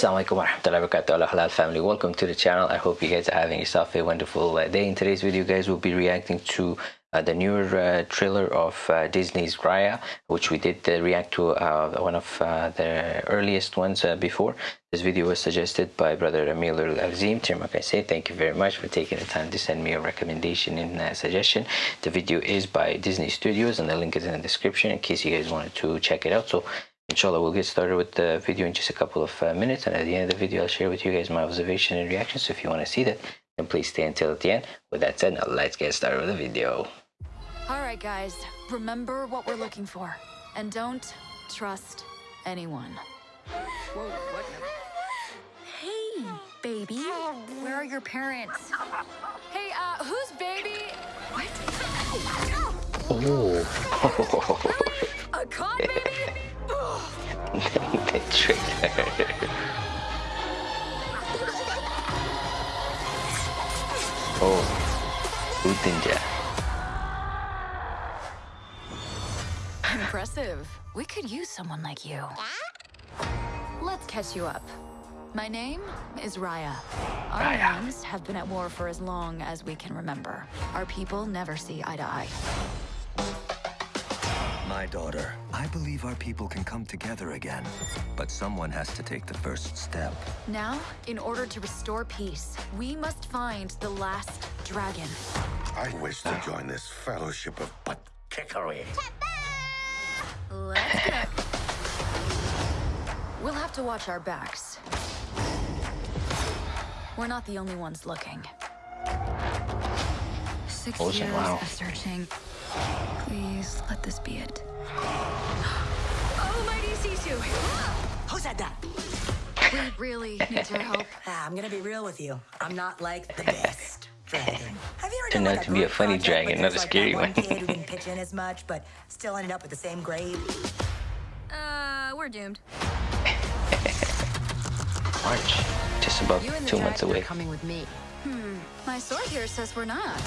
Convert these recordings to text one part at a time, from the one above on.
Assalamualaikum warahmatullahi wabarakatuh Allah halal family. Welcome to the channel. I hope you guys are having yourself a wonderful uh, day. In today's video guys we'll be reacting to uh, the newer uh, trailer of uh, Disney's Raya which we did uh, react to uh, one of the earliest ones before. This video was suggested by brother Amil Al-Azim I say thank you very much for taking the time to send me a recommendation and suggestion. The video is by Disney Studios and the link is in the description in case you guys wanted to check it out. So inshallah we'll get started with the video in just a couple of uh, minutes and at the end of the video I'll share with you guys my observation and reaction so if you want to see that then please stay until the end. With that said now let's get started with the video. All right guys remember what we're looking for and don't trust anyone. Whoa, what? hey baby. Where are your parents? Hey uh who's baby? What? Oh the trailer. oh, Utinja. Impressive. We could use someone like you. Let's catch you up. My name is Raya. Our Raya. names have been at war for as long as we can remember. Our people never see eye to eye. My daughter, I believe our people can come together again. But someone has to take the first step. Now, in order to restore peace, we must find the last dragon. I wish to join this fellowship of butt kickery. Let's go. We'll have to watch our backs. We're not the only ones looking. Six awesome, years wow. of searching. Please let this be it. Really need your help. Ah, I'm gonna be real with you. I'm not like the best dragon. Have you ever Turned done out to be a funny dragon, not a there's, like, scary one. kid who didn't pitch in as much, but still ended up with the same grade. Uh, we're doomed. March, just about You and the two months dragon away. are coming with me. Hmm, my sword here says we're not.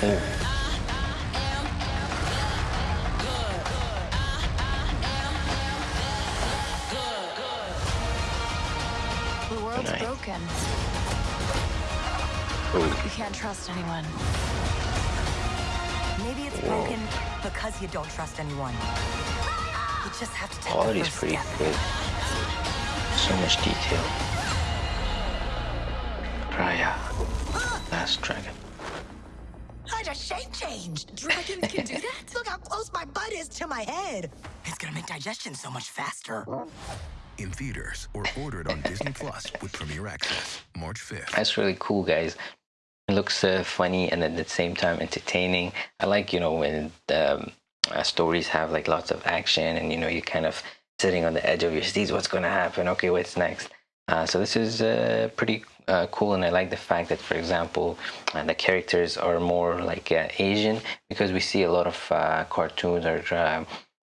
Oh. The world's broken. Oh. You can't trust anyone. Maybe it's broken because you don't trust anyone. You just have to take Quality's the first pretty step. good. So much detail. Raya. Last dragon. I just shape changed. Dragons can do that? Look how close my butt is to my head. It's gonna make digestion so much faster. In theaters or ordered on Disney Plus with Premier Access, March 5th. That's really cool, guys. It looks uh, funny and at the same time entertaining. I like, you know, when um, uh, stories have like lots of action and, you know, you're kind of sitting on the edge of your seats. What's going to happen? Okay, what's next? Uh, so this is uh, pretty uh, cool and I like the fact that, for example, uh, the characters are more like Asian because we see a lot of cartoons or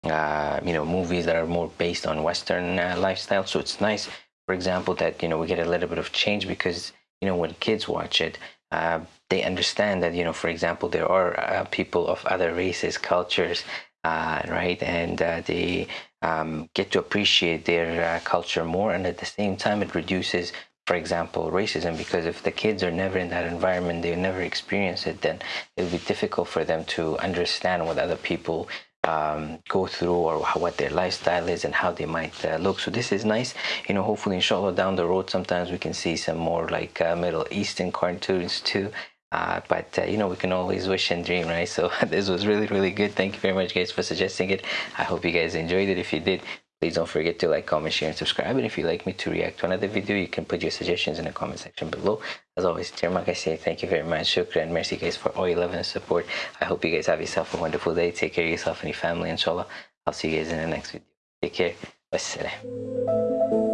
uh, you know movies that are more based on Western uh, lifestyle. So it's nice, for example, that you know we get a little bit of change because you know when kids watch it, uh, they understand that you know, for example, there are uh, people of other races, cultures, uh, right, and uh, they um, get to appreciate their culture more, and at the same time, it reduces. For example, racism, because if the kids are never in that environment, they never experience it, then it'll be difficult for them to understand what other people um, go through or how, what their lifestyle is and how they might uh, look. So this is nice. You know, hopefully, inshallah, down the road, sometimes we can see some more like uh, Middle Eastern cartoons too. Uh, but uh, you know, we can always wish and dream, right? So this was really, really good. Thank you very much, guys, for suggesting it. I hope you guys enjoyed it. If you did, please don't forget to like, comment, share, and subscribe. And if you'd like me to react to another video, you can put your suggestions in the comment section below. As always, Tirmak, I say thank you very much. Shukran. Merci, guys, for all your love and support. I hope you guys have yourself a wonderful day. Take care of yourself and your family, inshallah. I'll see you guys in the next video. Take care. Wassalam.